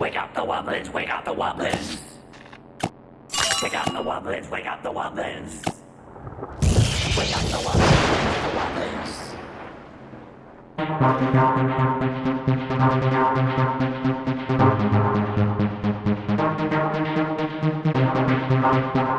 Wake up the wobblins, wake up the wobblins. Wake up the wobblins, wake up the wobblins. Wake up the wobblins, wake up the wobblins.